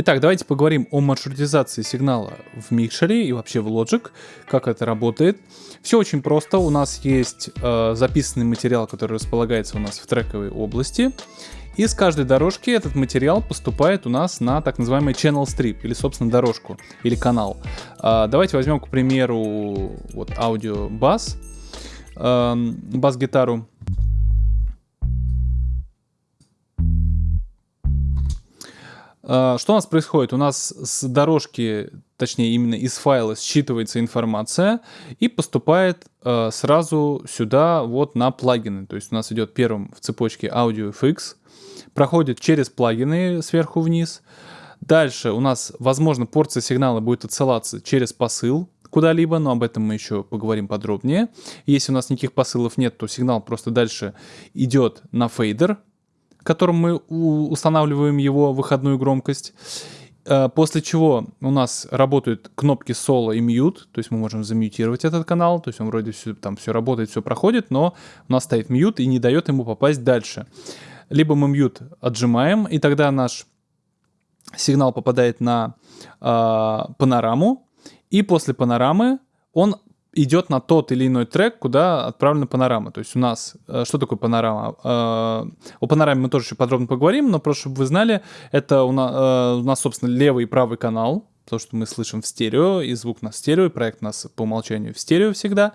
Итак, давайте поговорим о маршрутизации сигнала в микшере и вообще в Logic, как это работает. Все очень просто, у нас есть э, записанный материал, который располагается у нас в трековой области. И с каждой дорожки этот материал поступает у нас на так называемый channel strip, или, собственно, дорожку, или канал. Э, давайте возьмем, к примеру, вот аудио бас, э, бас-гитару. Что у нас происходит? У нас с дорожки, точнее именно из файла считывается информация и поступает э, сразу сюда вот на плагины. То есть у нас идет первым в цепочке Audio FX, проходит через плагины сверху вниз. Дальше у нас, возможно, порция сигнала будет отсылаться через посыл куда-либо, но об этом мы еще поговорим подробнее. Если у нас никаких посылов нет, то сигнал просто дальше идет на фейдер, которым мы устанавливаем его выходную громкость. Э, после чего у нас работают кнопки соло и mute, то есть мы можем замьютировать этот канал, то есть он вроде все, там все работает, все проходит, но у нас стоит mute и не дает ему попасть дальше. Либо мы mute отжимаем, и тогда наш сигнал попадает на э, панораму, и после панорамы он идет на тот или иной трек, куда отправлена панорама. То есть у нас, э, что такое панорама? Э, о панораме мы тоже еще подробно поговорим, но просто, чтобы вы знали, это у нас, э, у нас, собственно, левый и правый канал, то, что мы слышим в стерео, и звук на стерео, и проект у нас по умолчанию в стерео всегда.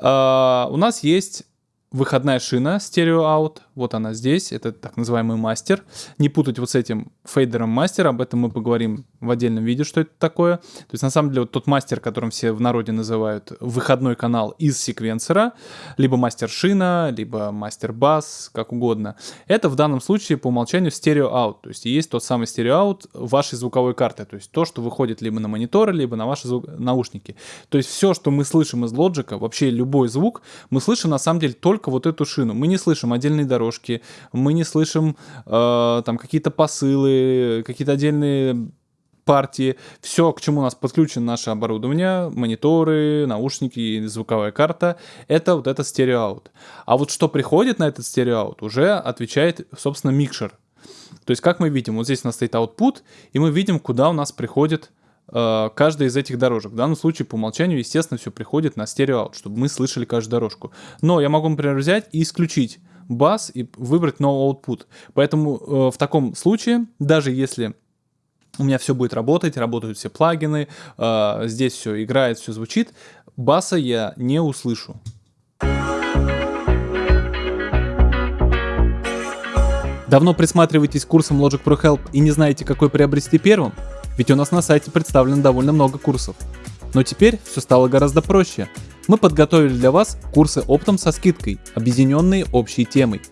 У нас есть выходная шина стерео аут, вот она здесь, это так называемый мастер. Не путать вот с этим фейдером мастер, об этом мы поговорим в отдельном видео, что это такое. То есть на самом деле вот тот мастер, которым все в народе называют выходной канал из секвенсора, либо мастер шина, либо мастер бас, как угодно. Это в данном случае по умолчанию стерео аут, то есть есть тот самый стерео аут вашей звуковой карты, то есть то, что выходит либо на мониторы, либо на ваши звук... наушники. То есть все, что мы слышим из лоджика, вообще любой звук, мы слышим на самом деле только вот эту шину. Мы не слышим отдельные дорожки, мы не слышим э, там какие-то посылы, какие-то отдельные партии, все, к чему у нас подключено наше оборудование, мониторы, наушники, звуковая карта, это вот этот стереоаут. А вот что приходит на этот стереоаут, уже отвечает, собственно, микшер. То есть, как мы видим, вот здесь у нас стоит output, и мы видим, куда у нас приходит э, каждая из этих дорожек. В данном случае, по умолчанию, естественно, все приходит на стереоаут, чтобы мы слышали каждую дорожку. Но я могу, например, взять и исключить бас и выбрать no output. Поэтому э, в таком случае, даже если у меня все будет работать, работают все плагины, э, здесь все играет, все звучит, баса я не услышу. Давно присматриваетесь к курсам Logic Pro Help и не знаете, какой приобрести первым? Ведь у нас на сайте представлено довольно много курсов. Но теперь все стало гораздо проще. Мы подготовили для вас курсы оптом со скидкой, объединенные общей темой –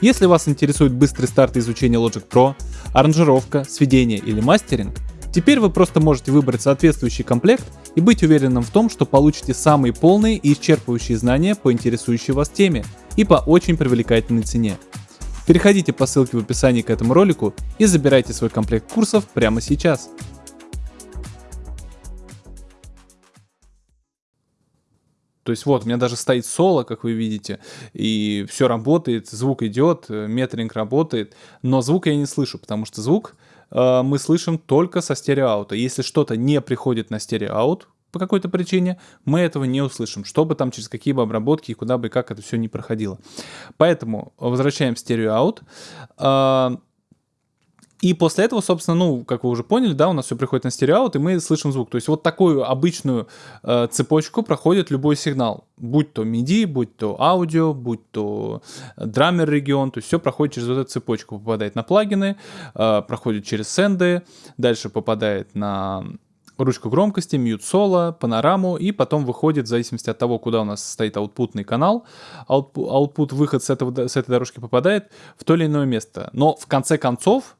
если вас интересует быстрый старт изучения Logic Pro, аранжировка, сведение или мастеринг, теперь вы просто можете выбрать соответствующий комплект и быть уверенным в том, что получите самые полные и исчерпывающие знания по интересующей вас теме и по очень привлекательной цене. Переходите по ссылке в описании к этому ролику и забирайте свой комплект курсов прямо сейчас. То есть вот, у меня даже стоит соло, как вы видите, и все работает, звук идет, метринг работает, но звук я не слышу, потому что звук э, мы слышим только со стереоаута. Если что-то не приходит на стереоаут по какой-то причине, мы этого не услышим, чтобы там через какие бы обработки и куда бы и как это все не проходило. Поэтому возвращаем стереоаут. Э, и после этого, собственно, ну, как вы уже поняли, да, у нас все приходит на стереоаут, и мы слышим звук. То есть вот такую обычную э, цепочку проходит любой сигнал. Будь то MIDI, будь то аудио, будь то драмер регион, то есть все проходит через вот эту цепочку. Попадает на плагины, э, проходит через сенды, дальше попадает на ручку громкости, мьют соло, панораму, и потом выходит, в зависимости от того, куда у нас стоит аутпутный канал, аутпут, выход с, этого, с этой дорожки попадает в то или иное место. Но в конце концов,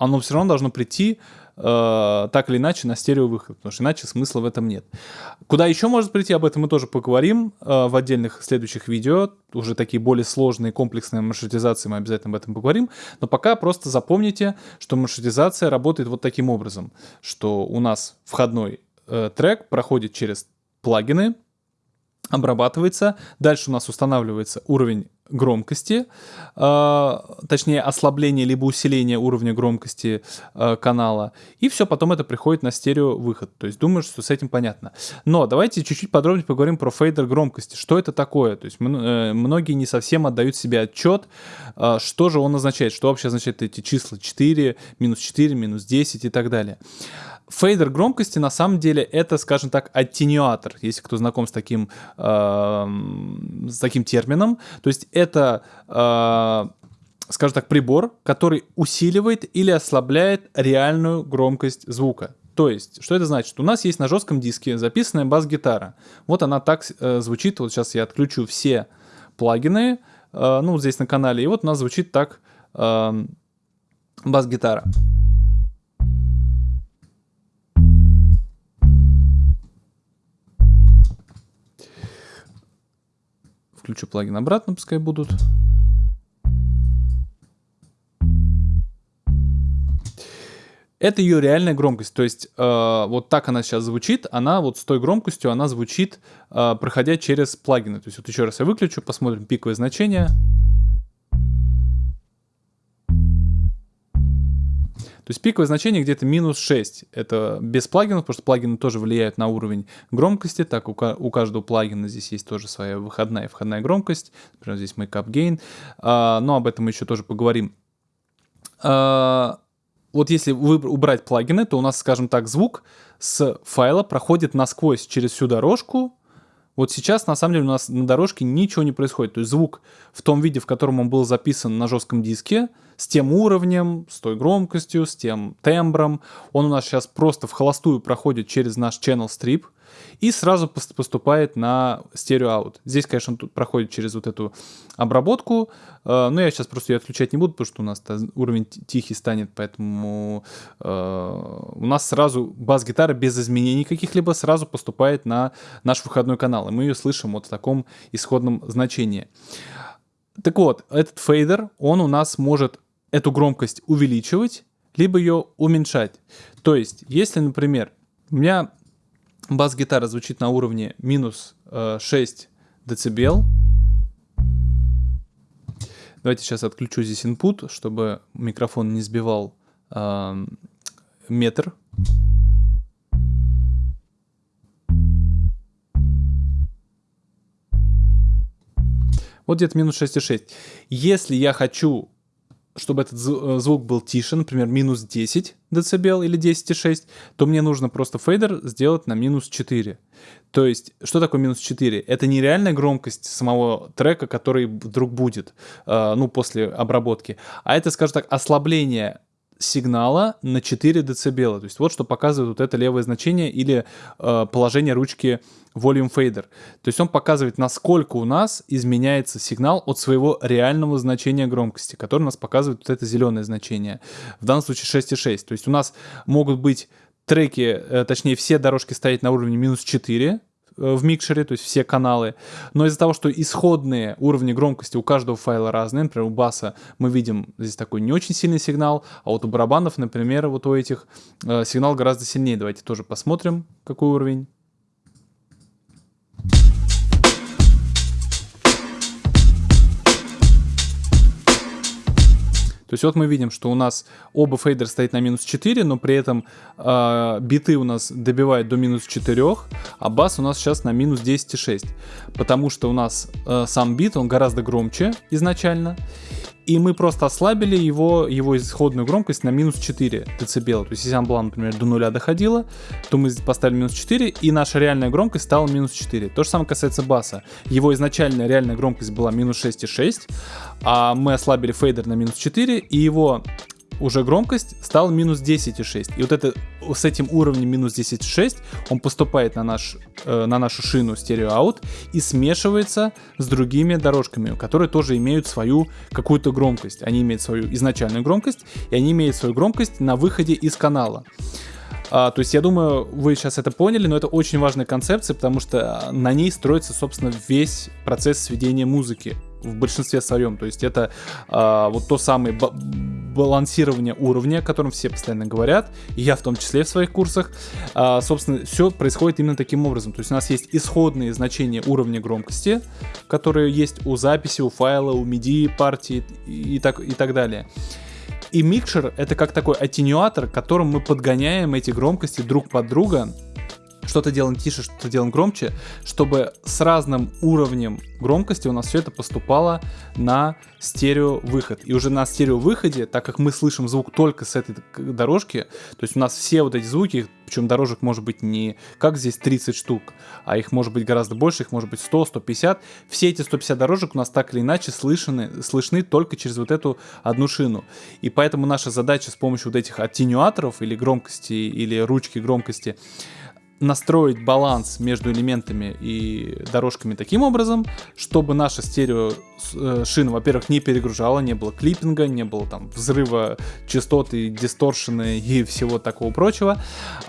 оно все равно должно прийти э, так или иначе на стереовыход, потому что иначе смысла в этом нет. Куда еще может прийти, об этом мы тоже поговорим э, в отдельных следующих видео, уже такие более сложные комплексные маршрутизации, мы обязательно об этом поговорим, но пока просто запомните, что маршрутизация работает вот таким образом, что у нас входной э, трек проходит через плагины, обрабатывается. Дальше у нас устанавливается уровень громкости, э, точнее ослабление либо усиление уровня громкости э, канала, и все, потом это приходит на стерео выход. То есть думаю, что с этим понятно. Но давайте чуть-чуть подробнее поговорим про фейдер громкости. Что это такое? То есть э, многие не совсем отдают себе отчет, э, что же он означает, что вообще означает эти числа 4, минус 4, минус 10 и так далее. Фейдер громкости на самом деле это, скажем так, аттенюатор, если кто знаком с таким, э, с таким термином. То есть это, э, скажем так, прибор, который усиливает или ослабляет реальную громкость звука. То есть, что это значит? У нас есть на жестком диске записанная бас-гитара. Вот она так э, звучит. Вот сейчас я отключу все плагины, э, ну, здесь на канале. И вот у нас звучит так э, бас-гитара. Включу плагин обратно, пускай будут. Это ее реальная громкость, то есть э, вот так она сейчас звучит, она вот с той громкостью, она звучит, э, проходя через плагины. То есть вот еще раз я выключу, посмотрим пиковое значение. То есть пиковое значение где-то минус 6. Это без плагинов, потому что плагины тоже влияют на уровень громкости. Так, у, у каждого плагина здесь есть тоже своя выходная и входная громкость. Например, здесь Makeup Gain. А, но об этом мы еще тоже поговорим. А, вот если убрать плагины, то у нас, скажем так, звук с файла проходит насквозь через всю дорожку, вот сейчас, на самом деле, у нас на дорожке ничего не происходит. То есть звук в том виде, в котором он был записан на жестком диске, с тем уровнем, с той громкостью, с тем тембром. Он у нас сейчас просто в холостую проходит через наш channel strip и сразу поступает на стерео-аут. Здесь, конечно, он тут проходит через вот эту обработку, э, но я сейчас просто ее отключать не буду, потому что у нас уровень тихий станет, поэтому э, у нас сразу бас-гитара без изменений каких-либо сразу поступает на наш выходной канал, и мы ее слышим вот в таком исходном значении. Так вот, этот фейдер, он у нас может эту громкость увеличивать, либо ее уменьшать. То есть, если, например, у меня бас-гитара звучит на уровне минус э, 6 дБ, давайте сейчас отключу здесь input, чтобы микрофон не сбивал э, метр. Вот где-то минус 6,6. Если я хочу чтобы этот э, звук был тише, например, минус 10 дБ или 10,6, то мне нужно просто фейдер сделать на минус 4. То есть, что такое минус 4? Это не реальная громкость самого трека, который вдруг будет, э, ну, после обработки, а это, скажем так, ослабление сигнала на 4 дБ. То есть вот что показывает вот это левое значение или э, положение ручки Volume Fader. То есть он показывает, насколько у нас изменяется сигнал от своего реального значения громкости, который у нас показывает вот это зеленое значение. В данном случае 6,6. То есть у нас могут быть треки, э, точнее все дорожки стоять на уровне минус 4, Э, в микшере, то есть все каналы. Но из-за того, что исходные уровни громкости у каждого файла разные, например, у баса мы видим здесь такой не очень сильный сигнал, а вот у барабанов, например, вот у этих э, сигнал гораздо сильнее. Давайте тоже посмотрим, какой уровень. То есть вот мы видим, что у нас оба фейдера стоят на минус 4, но при этом э, биты у нас добивают до минус 4, а бас у нас сейчас на минус 10,6. Потому что у нас э, сам бит, он гораздо громче изначально и мы просто ослабили его, его исходную громкость на минус 4 дБ. То есть если она была, например, до нуля доходила, то мы поставили минус 4, и наша реальная громкость стала минус 4. То же самое касается баса. Его изначальная реальная громкость была минус 6,6, а мы ослабили фейдер на минус 4, и его уже громкость стала минус 10,6. И вот это с этим уровнем минус 10,6 он поступает на, наш, э, на нашу шину стерео-аут и смешивается с другими дорожками, которые тоже имеют свою какую-то громкость. Они имеют свою изначальную громкость, и они имеют свою громкость на выходе из канала. А, то есть я думаю, вы сейчас это поняли, но это очень важная концепция, потому что на ней строится, собственно, весь процесс сведения музыки в большинстве своем. То есть это а, вот то самое балансирование уровня, о котором все постоянно говорят, и я в том числе в своих курсах. А, собственно, все происходит именно таким образом. То есть у нас есть исходные значения уровня громкости, которые есть у записи, у файла, у MIDI партии и так, и так далее. И микшер это как такой аттенюатор, которым мы подгоняем эти громкости друг под друга что-то делаем тише, что-то делаем громче, чтобы с разным уровнем громкости у нас все это поступало на стерео выход. И уже на стерео выходе, так как мы слышим звук только с этой дорожки, то есть у нас все вот эти звуки, причем дорожек может быть не как здесь 30 штук, а их может быть гораздо больше, их может быть 100, 150. Все эти 150 дорожек у нас так или иначе слышны, слышны только через вот эту одну шину. И поэтому наша задача с помощью вот этих аттенюаторов или громкости, или ручки громкости, настроить баланс между элементами и дорожками таким образом, чтобы наша стерео э, шина, во-первых, не перегружала, не было клиппинга, не было там взрыва частоты, дисторшены и всего такого прочего,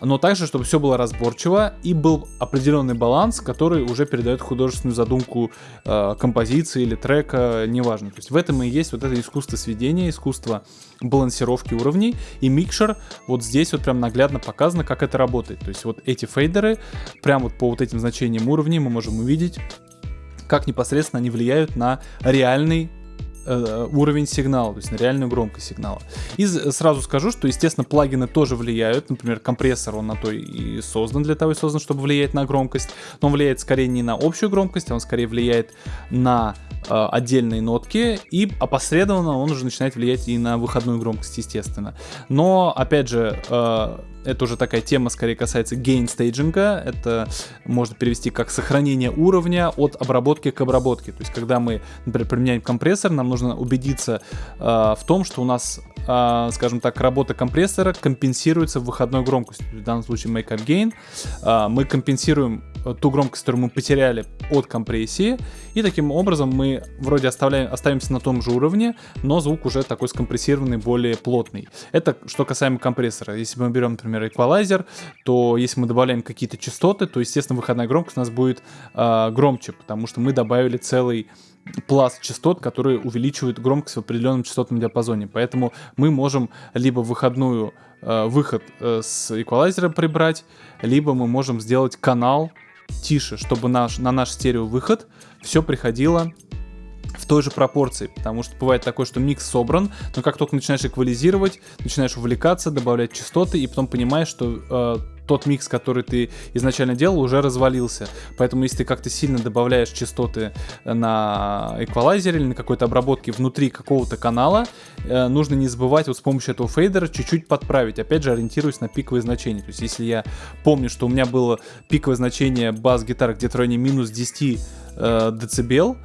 но также, чтобы все было разборчиво и был определенный баланс, который уже передает художественную задумку э, композиции или трека, неважно. То есть в этом и есть вот это искусство сведения, искусство балансировки уровней, и микшер вот здесь вот прям наглядно показано, как это работает. То есть вот эти фейдеры, прям вот по вот этим значениям уровней мы можем увидеть, как непосредственно они влияют на реальный э, уровень сигнала, то есть на реальную громкость сигнала. И сразу скажу, что, естественно, плагины тоже влияют. Например, компрессор, он на то и создан, для того и создан, чтобы влиять на громкость. Но он влияет скорее не на общую громкость, а он скорее влияет на э, отдельные нотки. И опосредованно он уже начинает влиять и на выходную громкость, естественно. Но, опять же, э, это уже такая тема, скорее касается гейн-стейджинга. Это можно перевести как сохранение уровня от обработки к обработке. То есть, когда мы, например, применяем компрессор, нам нужно убедиться э, в том, что у нас, э, скажем так, работа компрессора компенсируется выходной громкостью. В данном случае make up gain. Э, мы компенсируем ту громкость, которую мы потеряли от компрессии, и таким образом мы вроде оставляем, оставимся на том же уровне, но звук уже такой скомпрессированный, более плотный. Это что касаемо компрессора. Если мы берем, например, эквалайзер, то если мы добавляем какие-то частоты, то, естественно, выходная громкость у нас будет э, громче, потому что мы добавили целый пласт частот, которые увеличивают громкость в определенном частотном диапазоне. Поэтому мы можем либо выходную э, выход э, с эквалайзера прибрать, либо мы можем сделать канал тише, чтобы наш, на наш стерео выход все приходило в той же пропорции, потому что бывает такое, что микс собран, но как только начинаешь эквализировать, начинаешь увлекаться, добавлять частоты, и потом понимаешь, что э, тот микс, который ты изначально делал, уже развалился. Поэтому если ты как-то сильно добавляешь частоты на эквалайзере или на какой-то обработке внутри какого-то канала, э, нужно не забывать вот с помощью этого фейдера чуть-чуть подправить. Опять же, ориентируясь на пиковые значения. То есть если я помню, что у меня было пиковое значение бас-гитары где-то в районе минус 10 э, децибел,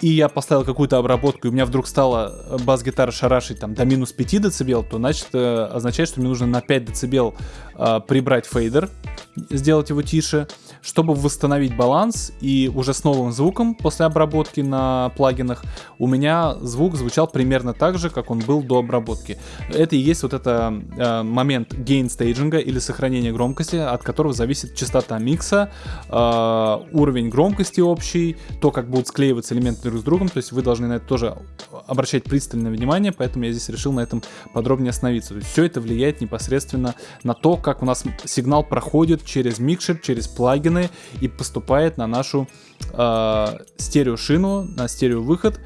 и я поставил какую-то обработку, и у меня вдруг стала э, бас-гитара шарашить там до минус 5 дБ, то значит э, означает, что мне нужно на 5 дБ э, прибрать фейдер, сделать его тише, чтобы восстановить баланс, и уже с новым звуком после обработки на плагинах у меня звук звучал примерно так же, как он был до обработки. Это и есть вот это э, момент gain стейджинга или сохранения громкости, от которого зависит частота микса, э, уровень громкости общий, то, как будут склеиваться элементы друг с другом, то есть вы должны на это тоже обращать пристальное внимание, поэтому я здесь решил на этом подробнее остановиться. То есть все это влияет непосредственно на то, как у нас сигнал проходит через микшер, через плагины и поступает на нашу э, стереошину, на стереовыход,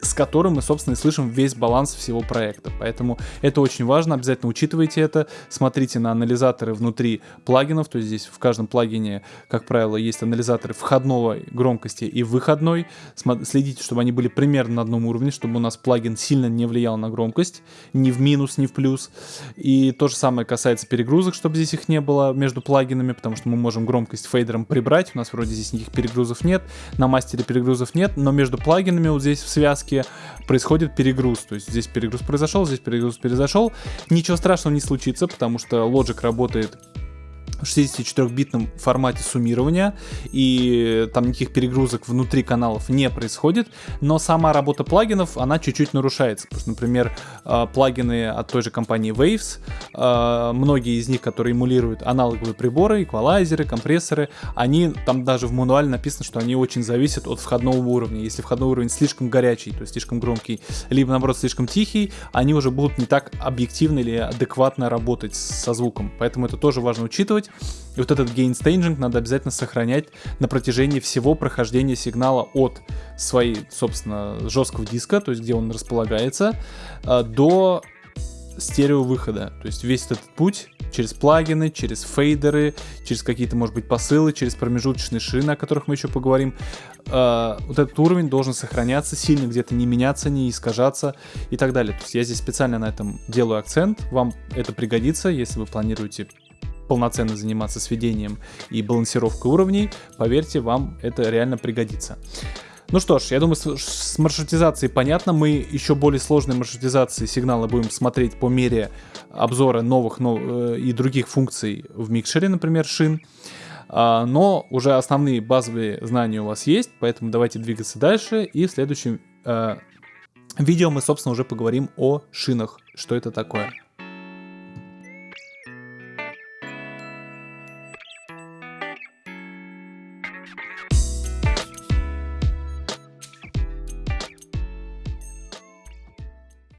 с которым мы, собственно, и слышим весь баланс всего проекта. Поэтому это очень важно, обязательно учитывайте это, смотрите на анализаторы внутри плагинов, то есть здесь в каждом плагине, как правило, есть анализаторы входного громкости и выходной, следите, чтобы они были примерно на одном уровне, чтобы у нас плагин сильно не влиял на громкость, ни в минус, ни в плюс. И то же самое касается перегрузок, чтобы здесь их не было между плагинами, потому что мы можем громкость фейдером прибрать, у нас вроде здесь никаких перегрузов нет, на мастере перегрузов нет, но между плагинами вот здесь в связке происходит перегруз. То есть здесь перегруз произошел, здесь перегруз произошел. Ничего страшного не случится, потому что Logic работает 64-битном формате суммирования, и там никаких перегрузок внутри каналов не происходит, но сама работа плагинов, она чуть-чуть нарушается. Потому что, например, а, плагины от той же компании Waves, а, многие из них, которые эмулируют аналоговые приборы, эквалайзеры, компрессоры, они, там даже в мануале написано, что они очень зависят от входного уровня. Если входной уровень слишком горячий, то есть слишком громкий, либо наоборот слишком тихий, они уже будут не так объективно или адекватно работать со звуком. Поэтому это тоже важно учитывать. И вот этот gain staging надо обязательно сохранять на протяжении всего прохождения сигнала от своей, собственно, жесткого диска, то есть где он располагается, а, до стерео выхода. То есть весь этот путь через плагины, через фейдеры, через какие-то, может быть, посылы, через промежуточные шины, о которых мы еще поговорим. Э, вот этот уровень должен сохраняться сильно, где-то не меняться, не искажаться и так далее. То есть я здесь специально на этом делаю акцент. Вам это пригодится, если вы планируете полноценно заниматься сведением и балансировкой уровней, поверьте, вам это реально пригодится. Ну что ж, я думаю, с, маршрутизацией понятно. Мы еще более сложные маршрутизации сигнала будем смотреть по мере обзора новых нов, э, и других функций в микшере, например, шин. А, но уже основные базовые знания у вас есть, поэтому давайте двигаться дальше. И в следующем э, видео мы, собственно, уже поговорим о шинах, что это такое.